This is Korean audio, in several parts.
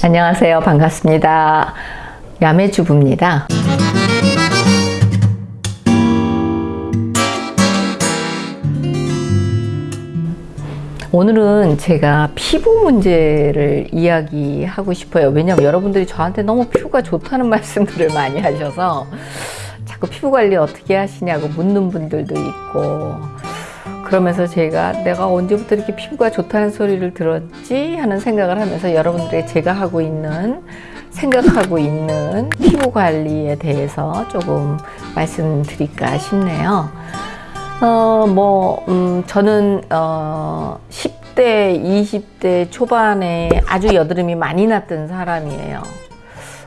안녕하세요. 반갑습니다. 야매주부입니다. 오늘은 제가 피부 문제를 이야기하고 싶어요. 왜냐면 여러분들이 저한테 너무 피부가 좋다는 말씀들을 많이 하셔서 자꾸 피부 관리 어떻게 하시냐고 묻는 분들도 있고 그러면서 제가 내가 언제부터 이렇게 피부가 좋다는 소리를 들었지 하는 생각을 하면서 여러분들에게 제가 하고 있는 생각하고 있는 피부 관리에 대해서 조금 말씀드릴까 싶네요. 어, 뭐, 음, 저는, 어, 10대, 20대 초반에 아주 여드름이 많이 났던 사람이에요.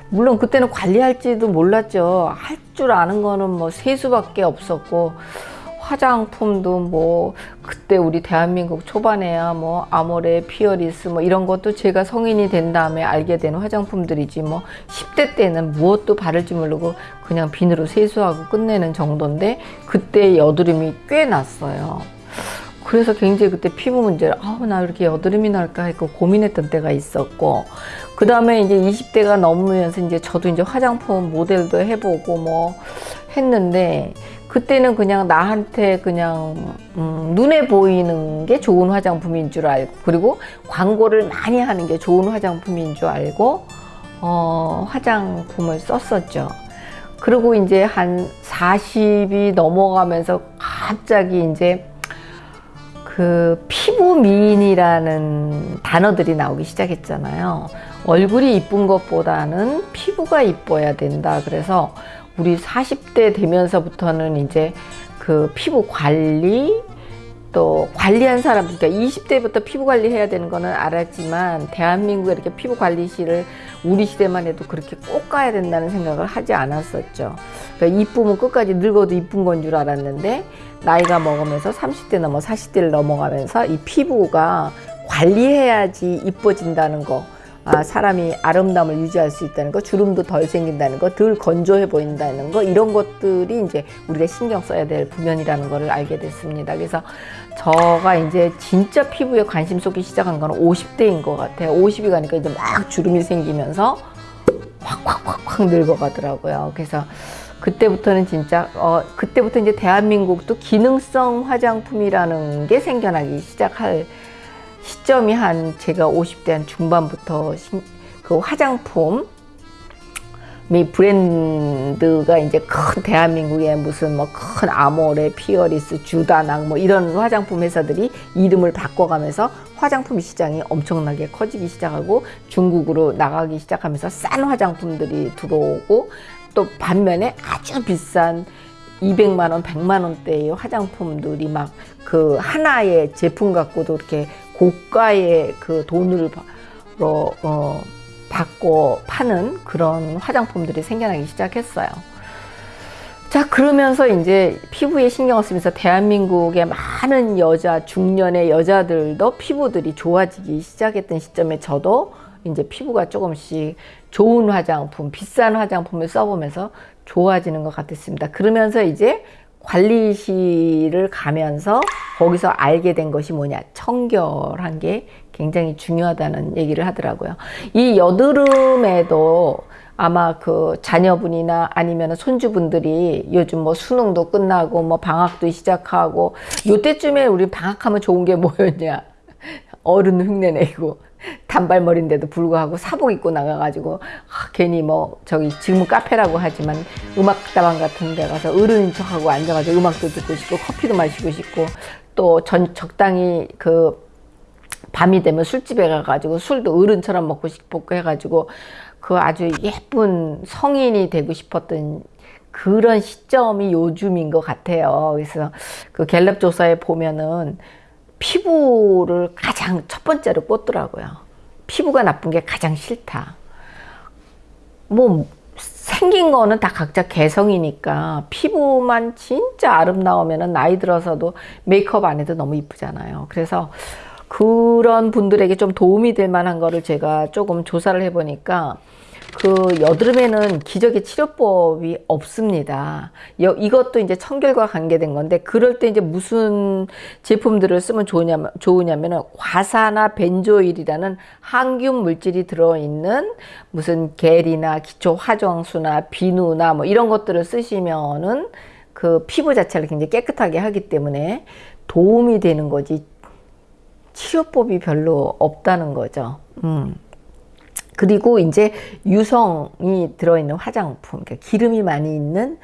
물론 그때는 관리할지도 몰랐죠. 할 줄 아는 거는 뭐 세수밖에 없었고, 화장품도 뭐 그때 우리 대한민국 초반에야 뭐 아모레, 피어리스 뭐 이런 것도 제가 성인이 된 다음에 알게 된 화장품들이지 뭐 10대 때는 무엇도 바를지 모르고 그냥 비누로 세수하고 끝내는 정도인데 그때 여드름이 꽤 났어요. 그래서 굉장히 그때 피부 문제를 아우 나 이렇게 여드름이 날까 했고 고민했던 때가 있었고 그 다음에 이제 20대가 넘으면서 이제 저도 이제 화장품 모델도 해보고 뭐 했는데 그때는 그냥 나한테 그냥 음, 눈에 보이는 게 좋은 화장품인 줄 알고 그리고 광고를 많이 하는 게 좋은 화장품인 줄 알고 어, 화장품을 썼었죠. 그리고 이제 한 40이 넘어가면서 갑자기 이제 그 피부 미인이라는 단어들이 나오기 시작했잖아요. 얼굴이 이쁜 것보다는 피부가 이뻐야 된다. 그래서 우리 40대 되면서부터는 이제 그 피부 관리 또 관리한 사람 그러니까 20대부터 피부 관리해야 되는 거는 알았지만 대한민국에 이렇게 피부 관리실을 우리 시대만 해도 그렇게 꼭 가야 된다는 생각을 하지 않았었죠. 그러니까 이쁘면 끝까지 늙어도 이쁜 건 줄 알았는데 나이가 먹으면서 30대 넘어 40대를 넘어가면서 이 피부가 관리해야지 이뻐진다는 거 아, 사람이 아름다움을 유지할 수 있다는 거, 주름도 덜 생긴다는 거, 덜 건조해 보인다는 거, 이런 것들이 이제 우리가 신경 써야 될 부면이라는 것을 알게 됐습니다. 그래서 저가 이제 진짜 피부에 관심 쏟기 시작한 거는 50대인 것 같아요. 50이 가니까 이제 막 주름이 생기면서 확확확확 늙어가더라고요. 그래서 그때부터는 진짜 어 그때부터 이제 대한민국도 기능성 화장품이라는 게 생겨나기 시작할 시점이 한 제가 50대 한 중반부터 그 화장품 미 브랜드가 이제 큰 대한민국에 무슨 뭐 큰 아모레, 피어리스, 주다낭 뭐 이런 화장품 회사들이 이름을 바꿔가면서 화장품 시장이 엄청나게 커지기 시작하고 중국으로 나가기 시작하면서 싼 화장품들이 들어오고 또 반면에 아주 비싼 200만 원, 100만 원대의 화장품들이 막 그 하나의 제품 갖고도 이렇게 고가의 그 돈을 어, 받고 파는 그런 화장품들이 생겨나기 시작했어요. 자 그러면서 이제 피부에 신경을 쓰면서 대한민국의 많은 여자 중년의 여자들도 피부들이 좋아지기 시작했던 시점에 저도 이제 피부가 조금씩 좋은 화장품 비싼 화장품을 써보면서 좋아지는 것 같았습니다 그러면서 이제 관리실을 가면서 거기서 알게 된 것이 뭐냐? 청결한 게 굉장히 중요하다는 얘기를 하더라고요. 이 여드름에도 아마 그 자녀분이나 아니면 손주분들이 요즘 뭐 수능도 끝나고 뭐 방학도 시작하고 요때쯤에 우리 방학하면 좋은 게 뭐였냐? 어른 흉내내고 단발머리인데도 불구하고 사복 입고 나가가지고 아, 괜히 뭐 저기 지금은 카페라고 하지만 음악다방 같은 데 가서 어른인 척하고 앉아가지고 음악도 듣고 싶고 커피도 마시고 싶고 또 전 적당히 그 밤이 되면 술집에 가가지고 술도 어른처럼 먹고 싶고 해가지고 그 아주 예쁜 성인이 되고 싶었던 그런 시점이 요즘인 것 같아요. 그래서 그 갤럽 조사에 보면은 피부를 가장 첫 번째로 꽂더라고요. 피부가 나쁜 게 가장 싫다. 뭐 생긴 거는 다 각자 개성이니까 피부만 진짜 아름다우면 나이 들어서도 메이크업 안 해도 너무 이쁘잖아요. 그래서 그런 분들에게 좀 도움이 될 만한 거를 제가 조금 조사를 해보니까 그 여드름에는 기적의 치료법이 없습니다. 여- 이것도 이제 청결과 관계된 건데 그럴 때 이제 무슨 제품들을 쓰면 좋으냐면 좋으냐면은 과사나 벤조일이라는 항균 물질이 들어 있는 무슨 겔이나 기초 화장수나 비누나 뭐 이런 것들을 쓰시면은 그 피부 자체를 굉장히 깨끗하게 하기 때문에 도움이 되는 거지 치료법이 별로 없다는 거죠. 음. 그리고 이제 유성이 들어있는 화장품, 그러니까 기름이 많이 있는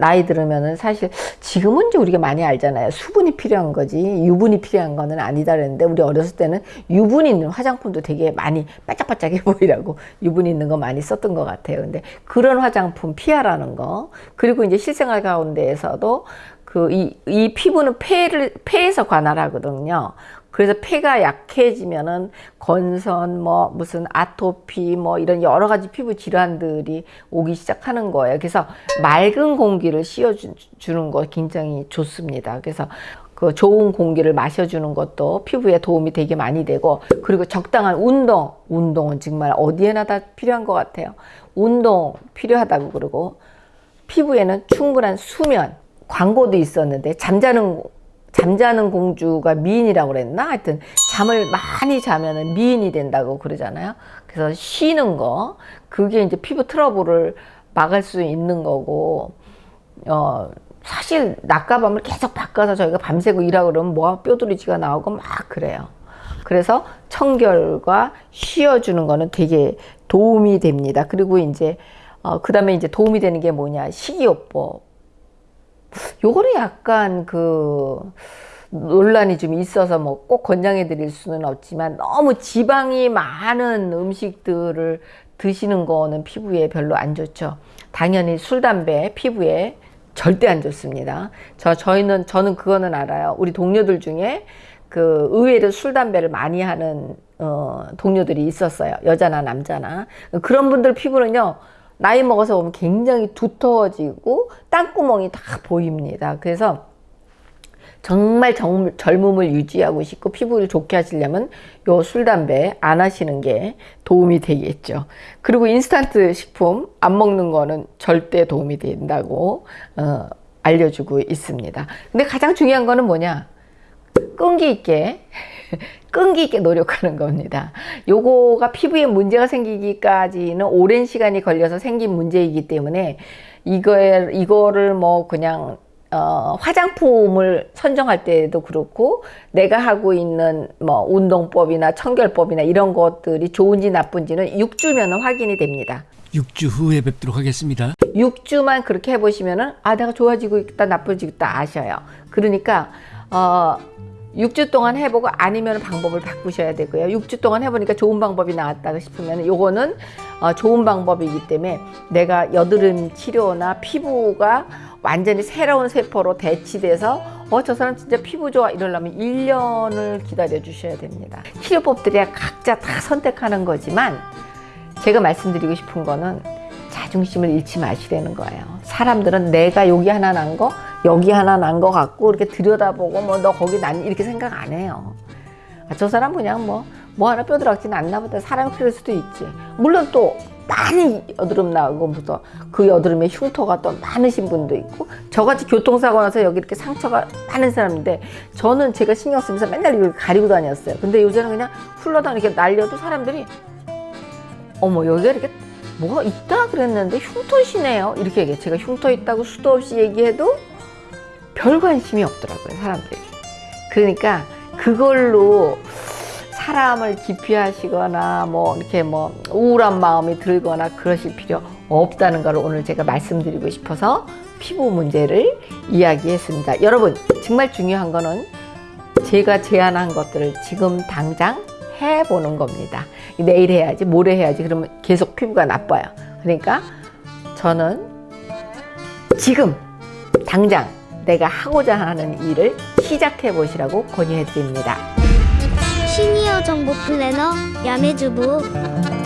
나이 들으면은 사실 지금은 이제 우리가 많이 알잖아요. 수분이 필요한 거지 유분이 필요한 거는 아니다 그랬는데 우리 어렸을 때는 유분 있는 화장품도 되게 많이 반짝반짝해 보이라고 유분 있는 거 많이 썼던 것 같아요. 근데 그런 화장품 피하라는 거 그리고 이제 실생활 가운데에서도 그이이 피부는 폐를 폐에서 관할하거든요. 그래서 폐가 약해지면은 건선 뭐 무슨 아토피 뭐 이런 여러 가지 피부 질환들이 오기 시작하는 거예요. 그래서 맑은 공기를 씌워 주- 주는 거 굉장히 좋습니다. 그래서 그 좋은 공기를 마셔주는 것도 피부에 도움이 되게 많이 되고 그리고 적당한 운동 운동은 정말 어디에나 다 필요한 것 같아요. 운동 필요하다고 그러고 피부에는 충분한 수면 광고도 있었는데 잠자는 잠자는 공주가 미인이라고 그랬나? 하여튼 잠을 많이 자면은 미인이 된다고 그러잖아요. 그래서 쉬는 거 그게 이제 피부 트러블을 막을 수 있는 거고 어 사실 낮과 밤을 계속 바꿔서 저희가 밤새고 일하고 그러면 뭐 뼈두리지가 나오고 막 그래요. 그래서 청결과 쉬어주는 거는 되게 도움이 됩니다. 그리고 이제 어, 그 다음에 이제 도움이 되는 게 뭐냐? 식이요법 요거는 약간 그 논란이 좀 있어서 뭐 꼭 권장해 드릴 수는 없지만 너무 지방이 많은 음식들을 드시는 거는 피부에 별로 안 좋죠. 당연히 술, 담배 피부에 절대 안 좋습니다. 저 저희는 저는 그거는 알아요. 우리 동료들 중에 그 의외로 술, 담배를 많이 하는 어, 동료들이 있었어요. 여자나 남자나 그런 분들 피부는요. 나이 먹어서 보면 굉장히 두터워지고 땅구멍이 다 보입니다. 그래서 정말 정- 젊음을 유지하고 싶고 피부를 좋게 하시려면 요 술, 담배 안 하시는 게 도움이 되겠죠. 그리고 인스턴트 식품 안 먹는 거는 절대 도움이 된다고 어, 알려주고 있습니다. 근데 가장 중요한 거는 뭐냐? 끈기 있게 끈기 있게 노력하는 겁니다. 요거가 피부에 문제가 생기기까지는 오랜 시간이 걸려서 생긴 문제이기 때문에 이거에 이거를 뭐 그냥 어, 화장품을 선정할 때도 그렇고 내가 하고 있는 뭐 운동법이나 청결법이나 이런 것들이 좋은지 나쁜지는 6주면 확인이 됩니다. 6주 후에 뵙도록 하겠습니다. 6주만 그렇게 해보시면은 아 내가 좋아지고 있다 나빠지고 있다 아셔요. 그러니까 어 6주 동안 해보고 아니면 방법을 바꾸셔야 되고요. 6주 동안 해보니까 좋은 방법이 나왔다 싶으면 요거는 어, 좋은 방법이기 때문에 내가 여드름 치료나 피부가 완전히 새로운 세포로 대치돼서 어 저 사람 진짜 피부 좋아 이러려면 1년을 기다려 주셔야 됩니다. 치료법들이 각자 다 선택하는 거지만 제가 말씀드리고 싶은 거는 자중심을 잃지 마시라는 거예요. 사람들은 내가 여기 하나 난 거, 여기 하나 난거 같고 이렇게 들여다보고 뭐 너 거기 난 이렇게 생각 안 해요. 아, 저 사람 그냥 뭐, 뭐 하나 뼈드락진 않나 보다. 사람이 그럴 수도 있지. 물론 또 많이 여드름 나고 무슨 그 여드름에 흉터가 또 많으신 분도 있고 저같이 교통사고 나서 여기 이렇게 상처가 많은 사람인데 저는 제가 신경 쓰면서 맨날 이걸 가리고 다녔어요. 근데 요새는 그냥 흘러다니게 날려도 사람들이 어머 여기가 이렇게 뭐가 있다 그랬는데 흉터시네요 이렇게 얘기해 제가 흉터 있다고 수도 없이 얘기해도 별 관심이 없더라고요 사람들이 그러니까 그걸로 사람을 기피하시거나 뭐 이렇게 뭐 우울한 마음이 들거나 그러실 필요 없다는 걸 오늘 제가 말씀드리고 싶어서 피부 문제를 이야기했습니다 여러분 정말 중요한 거는 제가 제안한 것들을 지금 당장 해보는 겁니다. 내일 해야지, 모레 해야지. 그러면 계속 피부가 나빠요. 그러니까 저는 지금 당장 내가 하고자 하는 일을 시작해 보시라고 권유해 드립니다. 시니어 정보 플래너 야매주부